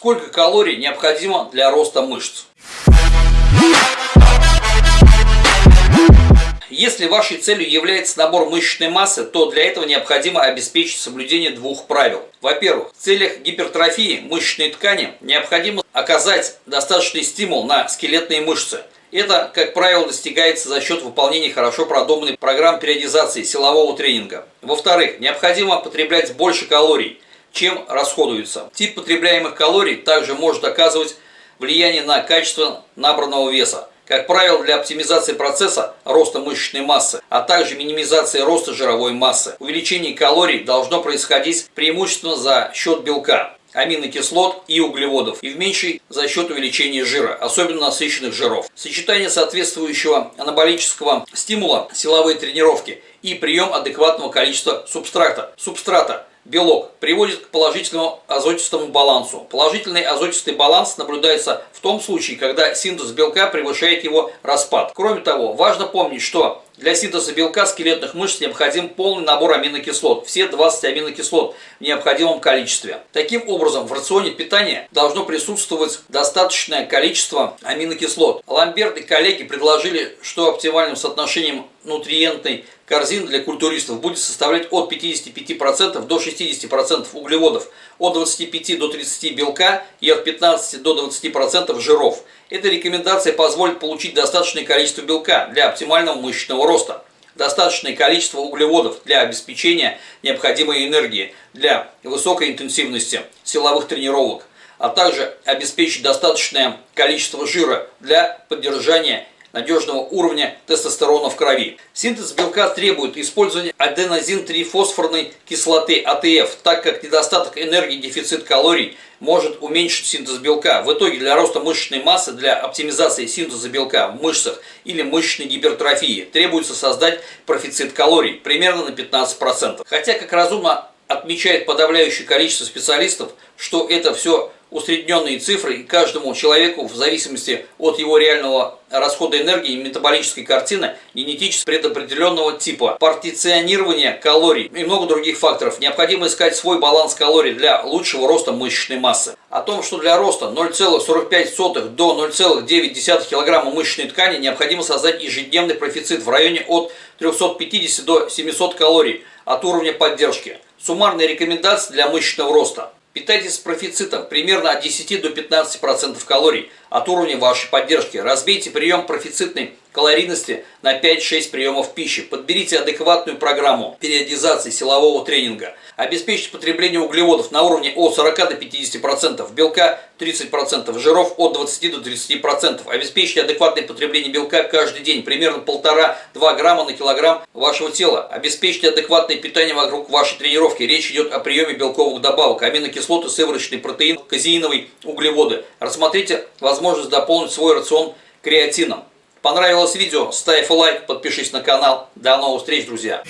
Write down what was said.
Сколько калорий необходимо для роста мышц? Если вашей целью является набор мышечной массы, то для этого необходимо обеспечить соблюдение двух правил. Во-первых, в целях гипертрофии мышечной ткани необходимо оказать достаточный стимул на скелетные мышцы. Это, как правило, достигается за счет выполнения хорошо продуманной программ периодизации силового тренинга. Во-вторых, необходимо потреблять больше калорий, чем расходуется. Тип потребляемых калорий также может оказывать влияние на качество набранного веса. Как правило, для оптимизации процесса роста мышечной массы, а также минимизации роста жировой массы, увеличение калорий должно происходить преимущественно за счет белка аминокислот и углеводов и в меньшей за счет увеличения жира, особенно насыщенных жиров. Сочетание соответствующего анаболического стимула, силовые тренировки и прием адекватного количества субстрата, субстрата белок приводит к положительному азотистому балансу. Положительный азотистый баланс наблюдается в том случае, когда синтез белка превышает его распад. Кроме того, важно помнить, что для синтеза белка скелетных мышц необходим полный набор аминокислот, все 20 аминокислот в необходимом количестве. Таким образом, в рационе питания должно присутствовать достаточное количество аминокислот. Ламберт и коллеги предложили, что оптимальным соотношением нутриентной корзины для культуристов будет составлять от 55% до 60% углеводов, от 25 до 30 белка и от 15 до 20% жиров. Эта рекомендация позволит получить достаточное количество белка для оптимального мышечного роста, достаточное количество углеводов для обеспечения необходимой энергии для высокой интенсивности силовых тренировок, а также обеспечить достаточное количество жира для поддержания надежного уровня тестостерона в крови. Синтез белка требует использования аденозин-3-фосфорной кислоты АТФ, так как недостаток энергии дефицит калорий может уменьшить синтез белка. В итоге для роста мышечной массы, для оптимизации синтеза белка в мышцах или мышечной гипертрофии требуется создать профицит калорий примерно на 15%. Хотя, как разумно отмечает подавляющее количество специалистов, что это все усредненные цифры, и каждому человеку в зависимости от его реального расхода энергии и метаболической картины генетически предопределенного типа, партиционирование калорий и много других факторов. Необходимо искать свой баланс калорий для лучшего роста мышечной массы. О том, что для роста 0,45 до 0,9 кг мышечной ткани необходимо создать ежедневный профицит в районе от 350 до 700 калорий от уровня поддержки. Суммарные рекомендации для мышечного роста – Питайтесь с профицитом примерно от 10 до 15% калорий от уровня вашей поддержки. Разбейте прием профицитной калорийности на 5-6 приемов пищи. Подберите адекватную программу периодизации силового тренинга. Обеспечьте потребление углеводов на уровне от 40 до 50%, белка 30%, жиров от 20 до 30%. Обеспечьте адекватное потребление белка каждый день, примерно 1,5-2 грамма на килограмм вашего тела. Обеспечьте адекватное питание вокруг вашей тренировки. Речь идет о приеме белковых добавок, аминокислоты, сывороточный протеин, казеиновые углеводы. Рассмотрите возможность дополнить свой рацион креатином. Понравилось видео? Ставь лайк, подпишись на канал. До новых встреч, друзья!